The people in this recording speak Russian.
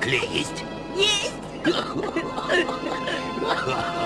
Клей есть? Есть!